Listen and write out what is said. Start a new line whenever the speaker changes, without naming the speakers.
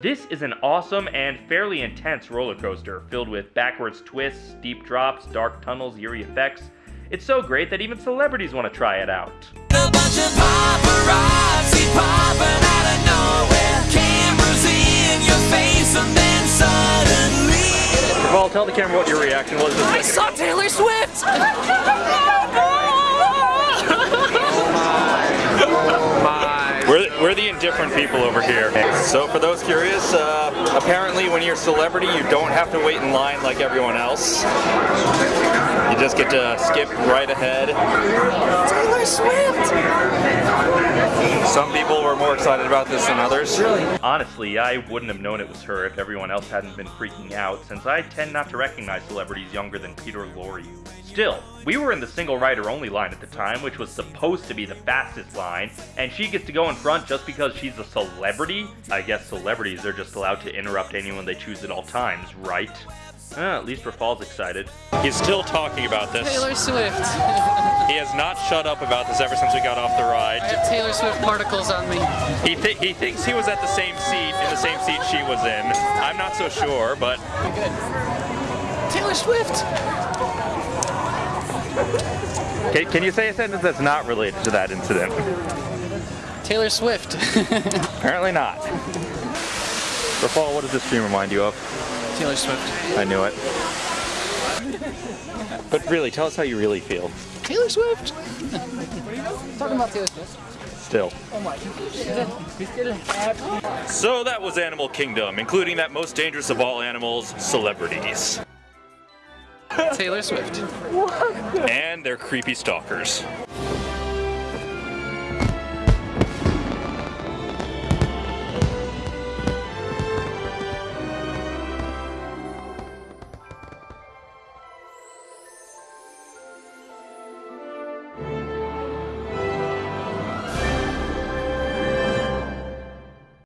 This is an awesome and fairly intense roller coaster filled with backwards twists, steep drops, dark tunnels, eerie effects. It's so great that even celebrities want to try it out.
A bunch of paparazzi popping out of nowhere. Cameras in your face, and then suddenly.
Paul, tell the camera what your reaction was.
I saw Taylor Swift!
the indifferent people over here. So for those curious, uh, apparently when you're a celebrity, you don't have to wait in line like everyone else. You just get to skip right ahead.
Taylor Swift!
Some people were more excited about this than others. Really?
Honestly, I wouldn't have known it was her if everyone else hadn't been freaking out, since I tend not to recognize celebrities younger than Peter Lorre. Still, we were in the single rider only line at the time, which was supposed to be the fastest line, and she gets to go in front just because she's a celebrity? I guess celebrities are just allowed to interrupt anyone they choose at all times, right? Eh, at least Rafal's excited.
He's still talking about this.
Taylor Swift.
He has not shut up about this ever since we got off the ride.
I
ride.
have Taylor Swift particles on me.
He, th- he thinks he was at the same seat, in the same seat she was in. I'm not so sure, but
Good. Taylor Swift.
Can, can you say a sentence that's not related to that incident?
Taylor Swift.
Apparently not. Rafal, what does this stream remind you of?
Taylor Swift.
I knew it. But really, tell us how you really feel.
Taylor Swift. Talking about Taylor Swift.
Still.
Oh my. We.
So that was Animal Kingdom, including that most dangerous of all animals, celebrities.
Taylor Swift.
And their creepy stalkers.